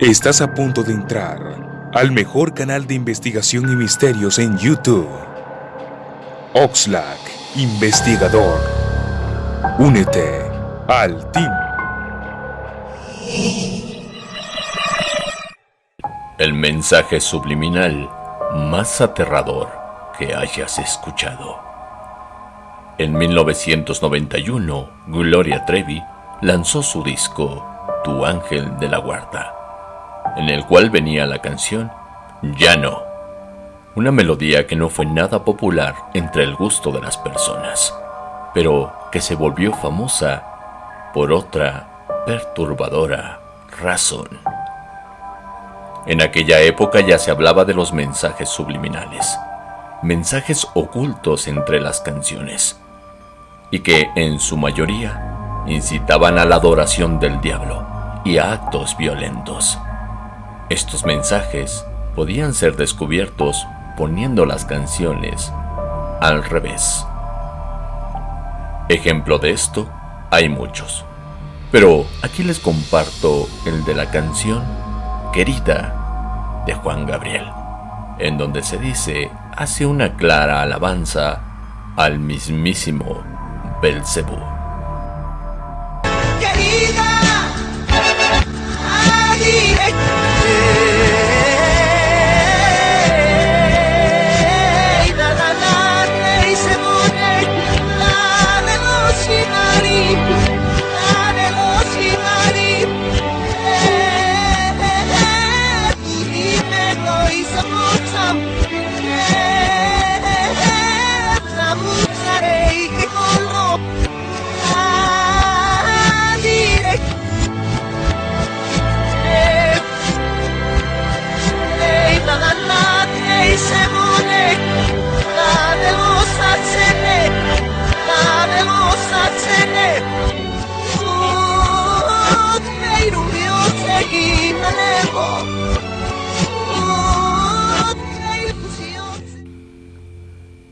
Estás a punto de entrar al mejor canal de investigación y misterios en YouTube. Oxlack, investigador. Únete al team. El mensaje subliminal más aterrador que hayas escuchado. En 1991, Gloria Trevi lanzó su disco Tu Ángel de la Guarda en el cual venía la canción Ya no, una melodía que no fue nada popular entre el gusto de las personas, pero que se volvió famosa por otra perturbadora razón. En aquella época ya se hablaba de los mensajes subliminales, mensajes ocultos entre las canciones, y que en su mayoría incitaban a la adoración del diablo y a actos violentos. Estos mensajes podían ser descubiertos poniendo las canciones al revés. Ejemplo de esto hay muchos, pero aquí les comparto el de la canción Querida de Juan Gabriel, en donde se dice hace una clara alabanza al mismísimo Belcebú.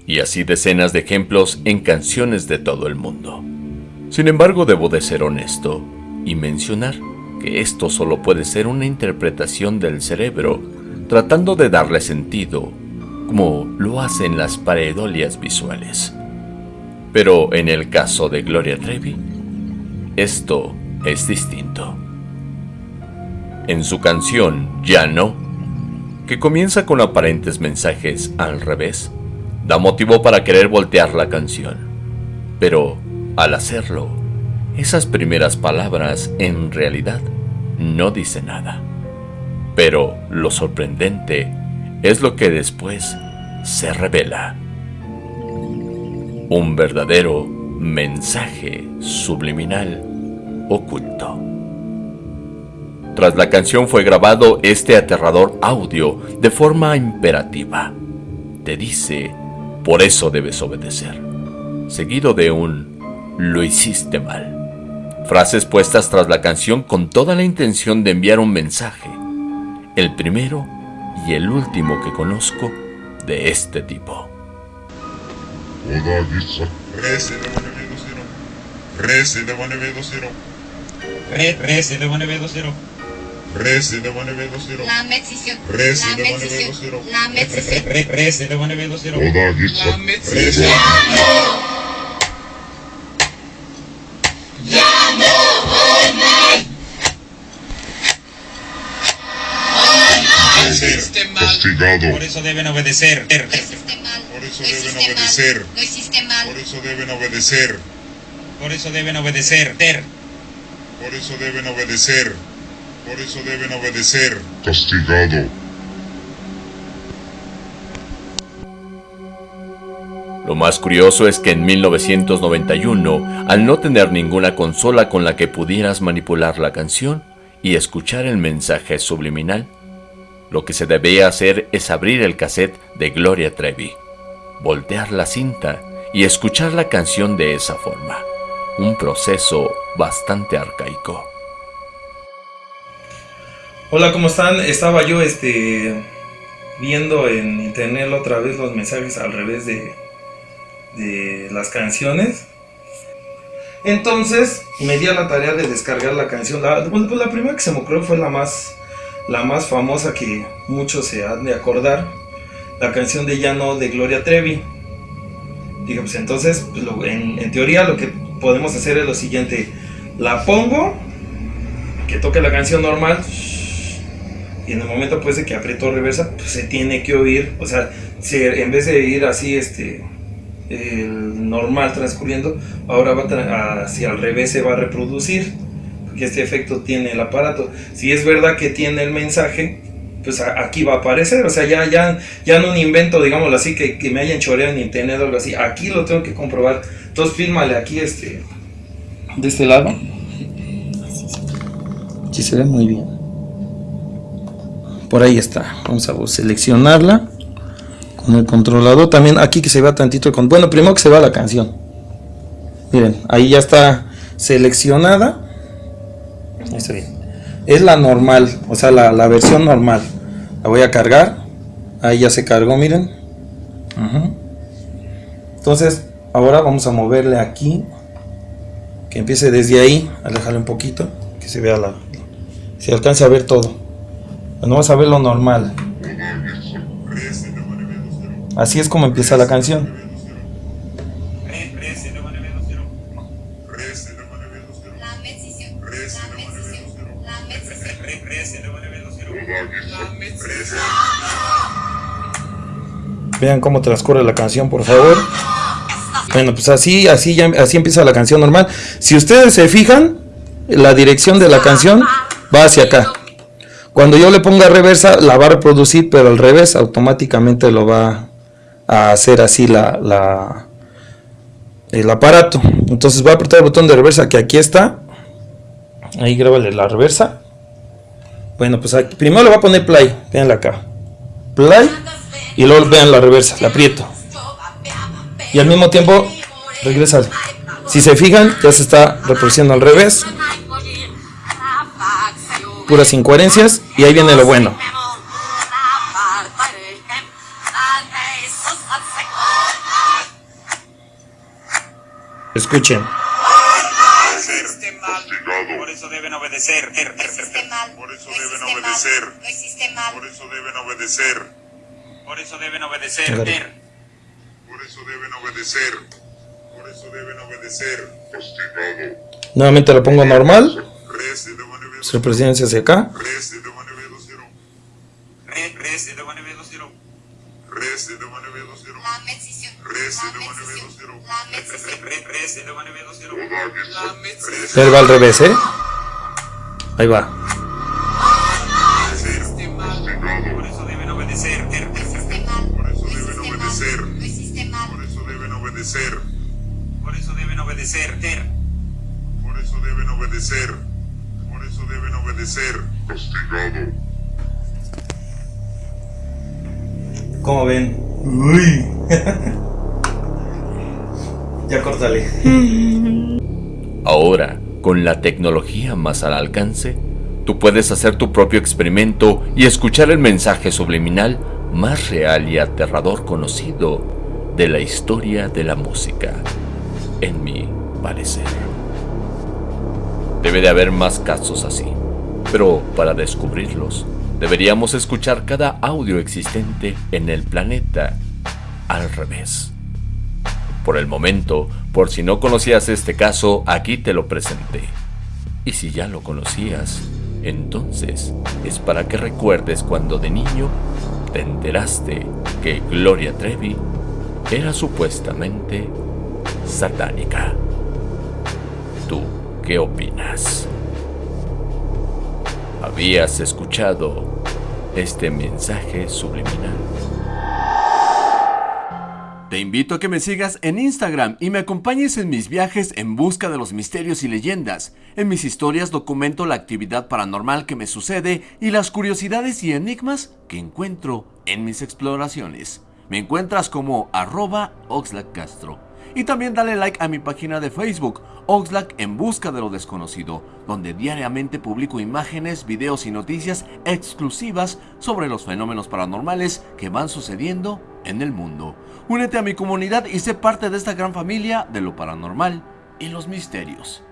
Y así decenas de ejemplos en canciones de todo el mundo. Sin embargo, debo de ser honesto y mencionar que esto solo puede ser una interpretación del cerebro tratando de darle sentido, como lo hacen las paredolias visuales. Pero en el caso de Gloria Trevi, esto es distinto. En su canción Ya no, que comienza con aparentes mensajes al revés, da motivo para querer voltear la canción. Pero, al hacerlo, esas primeras palabras en realidad no dicen nada. Pero lo sorprendente es lo que después se revela. Un verdadero mensaje subliminal oculto. Tras la canción fue grabado este aterrador audio de forma imperativa. Te dice por eso debes obedecer. Seguido de un lo hiciste mal. Frases puestas tras la canción con toda la intención de enviar un mensaje. El primero y el último que conozco de este tipo. Rese de one zero. One vedo zero. La mezzision. Rese de one zero. Castigado. Por eso deben obedecer. Por eso deben obedecer. Lo hiciste mal. Por eso deben obedecer. Por eso deben obedecer. Por eso deben obedecer. Por eso deben obedecer. Castigado. Lo más curioso es que en 1991, al no tener ninguna consola con la que pudieras manipular la canción y escuchar el mensaje subliminal, lo que se debía hacer es abrir el cassette de Gloria Trevi, voltear la cinta y escuchar la canción de esa forma. Un proceso bastante arcaico. Hola, ¿cómo están? Estaba yo este viendo en internet otra vez los mensajes al revés de, de las canciones. Entonces me di a la tarea de descargar la canción. La, pues, primera que se me ocurrió fue la más, la más famosa que muchos se han de acordar, la canción de Llano de Gloria Trevi. Digo, pues entonces, pues, en, teoría lo que podemos hacer es lo siguiente, la pongo, que toque la canción normal, y en el momento pues de que aprieto reversa, pues se tiene que oír, o sea, en vez de ir así, este, el normal transcurriendo, ahora va hacia al revés se va a reproducir, porque este efecto tiene el aparato. Si es verdad que tiene el mensaje, pues aquí va a aparecer, o sea, ya, ya, ya no un invento, digámoslo así, que, que me hayan choreado en internet o algo así, aquí lo tengo que comprobar. Entonces, fílmale aquí, este, de este lado. Sí se ve muy bien. Por ahí está. Vamos a seleccionarla con el controlador. También aquí que se vea tantito el Bueno, primero que se vea la canción. Miren, ahí ya está seleccionada. está bien. Es la normal, o sea, la, versión normal. La voy a cargar. Ahí ya se cargó, miren. Entonces, ahora vamos a moverle aquí. Que empiece desde ahí. Alejarle un poquito. Que se vea la... Se alcance a ver todo. No vas a ver lo normal. Así es como empieza la canción. Vean cómo transcurre la canción, por favor. Bueno, pues así, así, ya, así empieza la canción normal. Si ustedes se fijan, la dirección de la canción va hacia acá. Cuando yo le ponga reversa, la va a reproducir, pero al revés, automáticamente lo va a hacer así la, el aparato. Entonces va a apretar el botón de reversa que aquí está. Ahí grábale la reversa. Bueno, pues primero le voy a poner play. Veanla acá. Play. Y luego vean la reversa. La aprieto. Y al mismo tiempo regresa. Si se fijan, ya se está reproduciendo al revés. Puras incoherencias. Y ahí viene lo bueno. Escuchen. Por eso deben obedecer. Por eso deben obedecer. Por eso deben obedecer. Por eso deben obedecer. Por eso deben obedecer. Por eso deben obedecer. Nuevamente lo pongo normal. Su presencia hacia acá. Él va al revés, ¿eh? Ahí va. Por eso deben obedecer. Por eso deben obedecer. Por eso deben obedecer. Por eso deben obedecer. Por eso deben obedecer. Obedecer. Castigado. ¿Cómo ven? Uy. ya córtale. Ahora, con la tecnología más al alcance, tú puedes hacer tu propio experimento y escuchar el mensaje subliminal más real y aterrador conocido de la historia de la música, en mi parecer. Debe de haber más casos así, pero para descubrirlos, deberíamos escuchar cada audio existente en el planeta al revés. Por el momento, por si no conocías este caso, aquí te lo presenté. Y si ya lo conocías, entonces es para que recuerdes cuando de niño te enteraste que Gloria Trevi era supuestamente satánica. ¿Tú qué opinas? ¿Habías escuchado este mensaje subliminal? Te invito a que me sigas en Instagram y me acompañes en mis viajes en busca de los misterios y leyendas. En mis historias documento la actividad paranormal que me sucede y las curiosidades y enigmas que encuentro en mis exploraciones. Me encuentras como arroba Castro. Y también dale like a mi página de Facebook, Oxlack en busca de lo desconocido, donde diariamente publico imágenes, videos y noticias exclusivas sobre los fenómenos paranormales que van sucediendo en el mundo. Únete a mi comunidad y sé parte de esta gran familia de lo paranormal y los misterios.